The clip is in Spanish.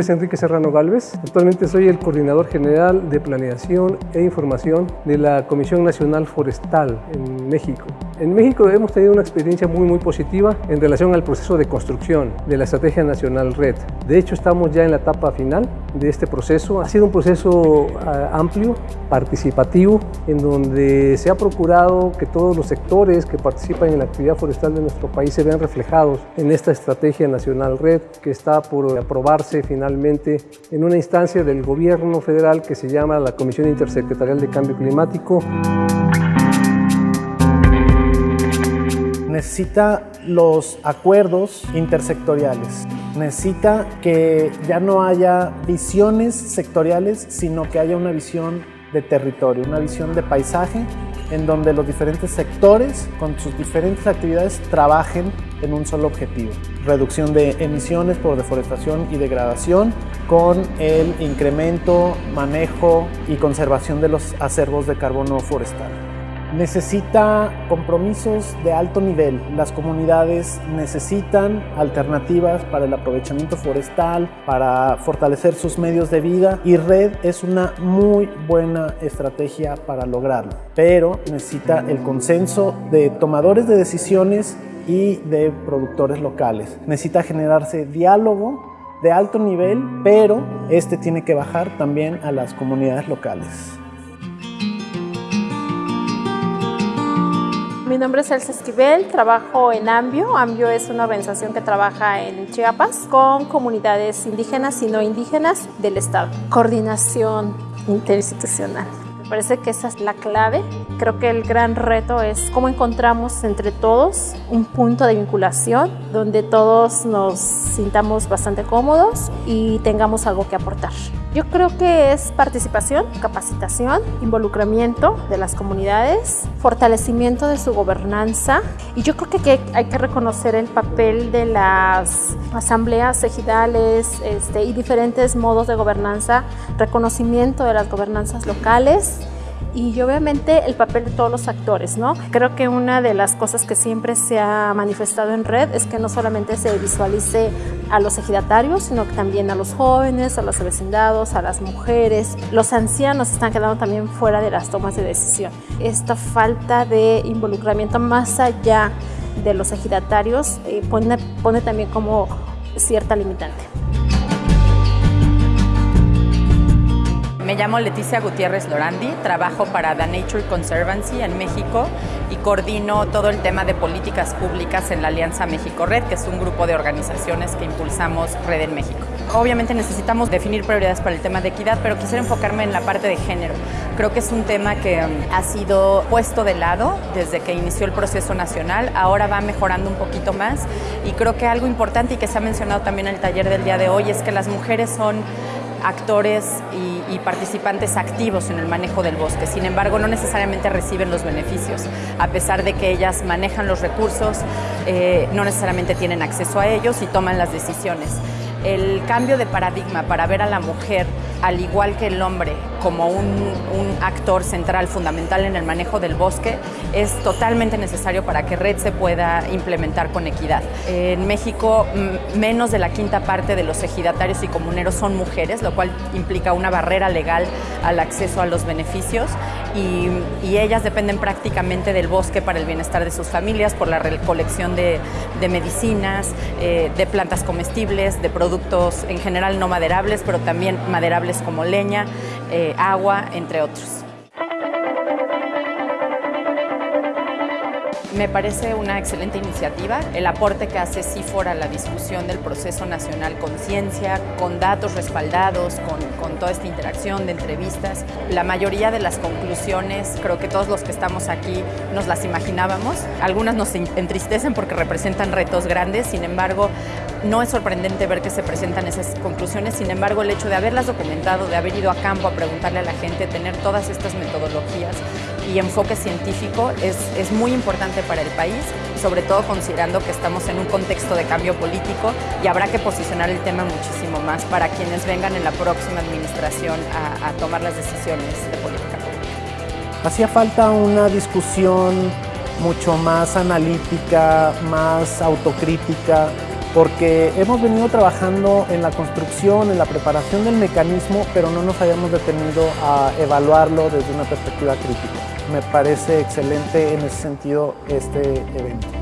es Enrique Serrano Galvez. Actualmente soy el coordinador general de planeación e información de la Comisión Nacional Forestal en México. En México hemos tenido una experiencia muy muy positiva en relación al proceso de construcción de la Estrategia Nacional Red. De hecho, estamos ya en la etapa final de este proceso. Ha sido un proceso ah, amplio, participativo, en donde se ha procurado que todos los sectores que participan en la actividad forestal de nuestro país se vean reflejados en esta Estrategia Nacional Red que está por aprobarse finalmente en una instancia del gobierno federal que se llama la Comisión Intersecretarial de Cambio Climático. Necesita los acuerdos intersectoriales. Necesita que ya no haya visiones sectoriales, sino que haya una visión de territorio, una visión de paisaje en donde los diferentes sectores con sus diferentes actividades trabajen en un solo objetivo. Reducción de emisiones por deforestación y degradación con el incremento, manejo y conservación de los acervos de carbono forestal necesita compromisos de alto nivel. Las comunidades necesitan alternativas para el aprovechamiento forestal, para fortalecer sus medios de vida y Red es una muy buena estrategia para lograrlo. Pero necesita el consenso de tomadores de decisiones y de productores locales. Necesita generarse diálogo de alto nivel, pero este tiene que bajar también a las comunidades locales. Mi nombre es Elsa Esquivel, trabajo en AMBIO. AMBIO es una organización que trabaja en Chiapas con comunidades indígenas y no indígenas del Estado. Coordinación interinstitucional. Parece que esa es la clave. Creo que el gran reto es cómo encontramos entre todos un punto de vinculación donde todos nos sintamos bastante cómodos y tengamos algo que aportar. Yo creo que es participación, capacitación, involucramiento de las comunidades, fortalecimiento de su gobernanza y yo creo que hay que reconocer el papel de las asambleas ejidales este, y diferentes modos de gobernanza, reconocimiento de las gobernanzas locales y obviamente el papel de todos los actores, ¿no? Creo que una de las cosas que siempre se ha manifestado en red es que no solamente se visualice a los ejidatarios, sino que también a los jóvenes, a los vecindados, a las mujeres. Los ancianos están quedando también fuera de las tomas de decisión. Esta falta de involucramiento más allá de los ejidatarios eh, pone, pone también como cierta limitante. Me llamo Leticia Gutiérrez Lorandi, trabajo para The Nature Conservancy en México y coordino todo el tema de políticas públicas en la Alianza México Red, que es un grupo de organizaciones que impulsamos Red en México. Obviamente necesitamos definir prioridades para el tema de equidad, pero quisiera enfocarme en la parte de género. Creo que es un tema que um, ha sido puesto de lado desde que inició el proceso nacional, ahora va mejorando un poquito más y creo que algo importante y que se ha mencionado también en el taller del día de hoy es que las mujeres son actores y, participantes activos en el manejo del bosque. Sin embargo, no necesariamente reciben los beneficios. A pesar de que ellas manejan los recursos, eh, no necesariamente tienen acceso a ellos y toman las decisiones. El cambio de paradigma para ver a la mujer al igual que el hombre, como un, actor central fundamental en el manejo del bosque, es totalmente necesario para que Red se pueda implementar con equidad. En México, menos de la quinta parte de los ejidatarios y comuneros son mujeres, lo cual implica una barrera legal al acceso a los beneficios y, ellas dependen prácticamente del bosque para el bienestar de sus familias, por la recolección de, medicinas, eh, de plantas comestibles, de productos en general no maderables, pero también maderables como leña, agua, entre otros. Me parece una excelente iniciativa. El aporte que hace CIFOR a la discusión del proceso nacional con ciencia, con datos respaldados, con, con, toda esta interacción de entrevistas. La mayoría de las conclusiones, creo que todos los que estamos aquí nos las imaginábamos. Algunas nos entristecen porque representan retos grandes, sin embargo, no es sorprendente ver que se presentan esas conclusiones, sin embargo el hecho de haberlas documentado, de haber ido a campo a preguntarle a la gente, tener todas estas metodologías y enfoque científico es, es muy importante para el país, sobre todo considerando que estamos en un contexto de cambio político y habrá que posicionar el tema muchísimo más para quienes vengan en la próxima administración a, a tomar las decisiones de política pública. Hacía falta una discusión mucho más analítica, más autocrítica, porque hemos venido trabajando en la construcción, en la preparación del mecanismo, pero no nos habíamos detenido a evaluarlo desde una perspectiva crítica. Me parece excelente en ese sentido este evento.